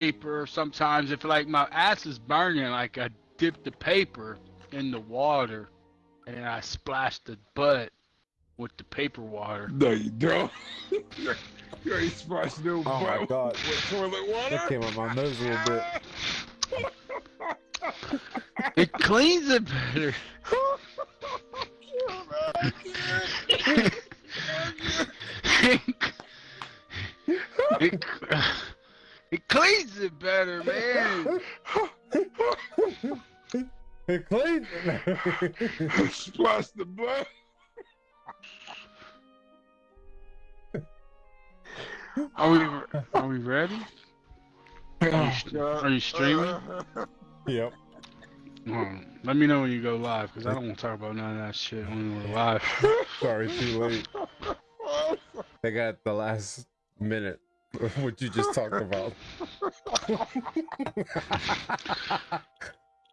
paper. Sometimes if like my ass is burning, like I dip the paper in the water and then I splash the butt with the paper water. No, you don't. you ain't splashed no Oh my butt God. with toilet water. That came out my nose a little bit. It cleans it better. it, it cleans it better, man. It cleans it. Splash the butt. Are we are we ready? Are you, are you streaming? yep. Um, let me know when you go live, because I don't want to talk about none of that shit when we're live. Sorry, too late. They got the last minute. What you just talked about.